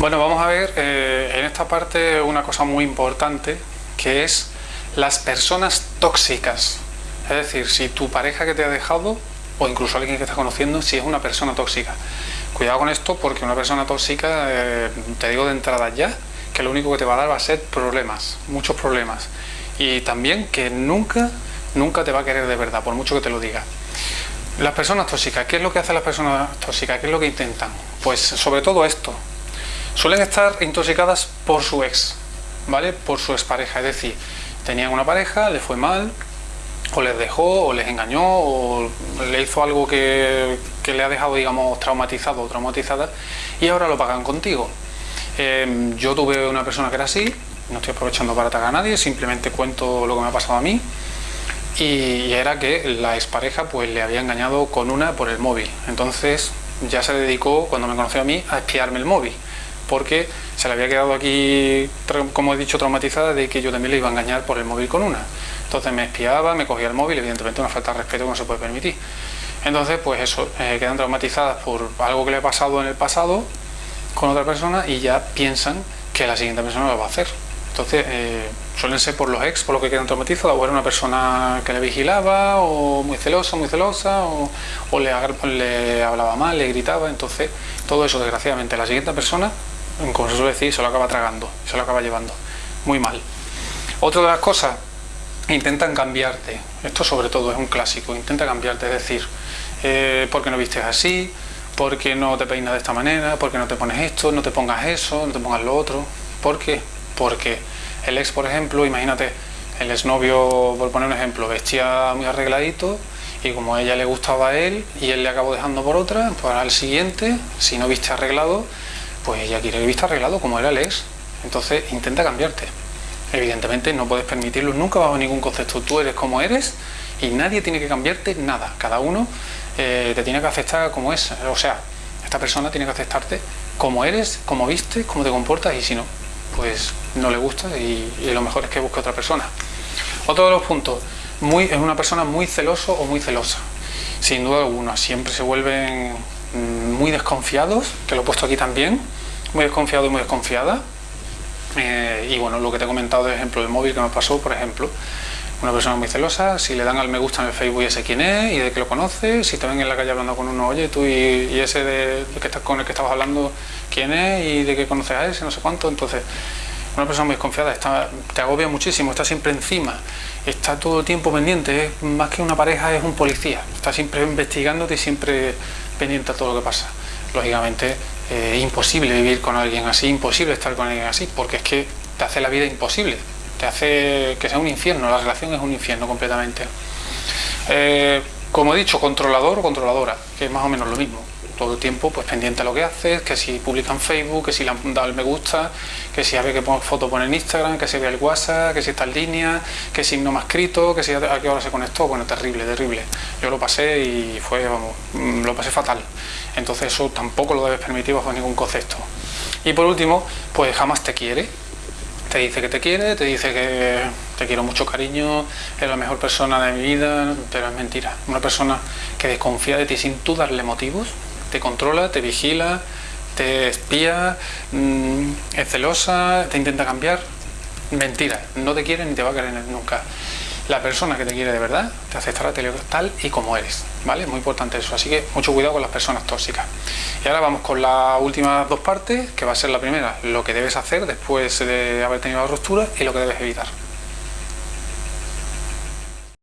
Bueno, vamos a ver eh, en esta parte una cosa muy importante que es las personas tóxicas. Es decir, si tu pareja que te ha dejado o incluso alguien que estás conociendo, si es una persona tóxica. Cuidado con esto porque una persona tóxica, eh, te digo de entrada ya, que lo único que te va a dar va a ser problemas, muchos problemas. Y también que nunca, nunca te va a querer de verdad, por mucho que te lo diga. Las personas tóxicas, ¿qué es lo que hacen las personas tóxicas? ¿Qué es lo que intentan? Pues sobre todo esto, suelen estar intoxicadas por su ex, ¿vale? Por su expareja, es decir, tenían una pareja, le fue mal, o les dejó, o les engañó, o le hizo algo que, le ha dejado, digamos, traumatizado o traumatizada, y ahora lo pagan contigo. Em, yo tuve una persona que era así, no estoy aprovechando para atacar a nadie, simplemente cuento lo que me ha pasado a mí, y era que la expareja pues le había engañado con una por el móvil, entonces ya se dedicó, cuando me conoció a mí, a espiarme el móvil porque se le había quedado aquí, como he dicho, traumatizada de que yo también le iba a engañar por el móvil con una. Entonces me espiaba, me cogía el móvil, evidentemente una falta de respeto que no se puede permitir. Entonces, pues eso, eh, quedan traumatizadas por algo que le ha pasado en el pasado con otra persona y ya piensan que la siguiente persona lo va a hacer. Entonces, eh, suelen ser por los ex, por lo que quedan traumatizados, o era una persona que le vigilaba, o muy celosa, muy celosa, o, le, le hablaba mal, le gritaba. Entonces, todo eso, desgraciadamente, la siguiente persona como se suele decir, se lo acaba tragando, se lo acaba llevando. Muy mal. Otra de las cosas, intentan cambiarte. Esto sobre todo es un clásico, intenta cambiarte, es decir, eh, ¿por qué no vistes así? ¿Por qué no te peinas de esta manera? ¿Por qué no te pones esto? ¿No te pongas eso? ¿No te pongas lo otro? ¿Por qué? Porque el ex, por ejemplo, imagínate, el exnovio, por poner un ejemplo, vestía muy arregladito y como a ella le gustaba a él y él le acabó dejando por otra, pues al siguiente, si no viste arreglado, pues ella quiere que vista arreglado como era el ex. Entonces intenta cambiarte. Evidentemente no puedes permitirlo nunca bajo ningún concepto. Tú eres como eres y nadie tiene que cambiarte nada. Cada uno eh, te tiene que aceptar como es. O sea, esta persona tiene que aceptarte como eres, como viste, como te comportas y si no, pues no le gusta y, lo mejor es que busque otra persona. Otro de los puntos, muy, es una persona muy celoso o muy celosa. Sin duda alguna, siempre se vuelven muy desconfiados, que lo he puesto aquí también, muy desconfiado y muy desconfiada. Eh, y bueno, lo que te he comentado de ejemplo del móvil que me pasó, por ejemplo, una persona muy celosa, si le dan al me gusta en el Facebook ese quién es y de que lo conoce, si te ven en la calle hablando con uno, oye, tú y, ese de, que estás, con el que estabas hablando, quién es y de qué conoces a ese, no sé cuánto, entonces una persona muy desconfiada está, te agobia muchísimo, está siempre encima, está todo el tiempo pendiente, es, más que una pareja es un policía, está siempre investigándote y siempre pendiente a todo lo que pasa. Lógicamente eh, imposible vivir con alguien así, imposible estar con alguien así, porque es que te hace la vida imposible, te hace que sea un infierno, la relación es un infierno completamente. Eh, como he dicho, controlador o controladora, que es más o menos lo mismo todo el tiempo pues pendiente a lo que haces, que si publica en Facebook, que si le han dado el me gusta, que si a ver qué foto pone en Instagram, que si ve el WhatsApp, que si está en línea, que si no me ha escrito, que si a qué hora se conectó, bueno, terrible, terrible. Yo lo pasé y fue, vamos, mm, lo pasé fatal. Entonces eso tampoco lo debes permitir bajo ningún concepto. Y por último, pues jamás te quiere, te dice que te quiere, te dice que te quiero mucho cariño, eres la mejor persona de mi vida, pero es mentira. Una persona que desconfía de ti sin tú darle motivos, te controla, te vigila, te espía, mm, es celosa, te intenta cambiar. Mentira, no te quiere ni te va a querer nunca. La persona que te quiere de verdad te aceptará tal y como eres, ¿vale? Muy importante eso, así que mucho cuidado con las personas tóxicas. Y ahora vamos con las últimas dos partes, que va a ser la primera, lo que debes hacer después de haber tenido la ruptura y lo que debes evitar.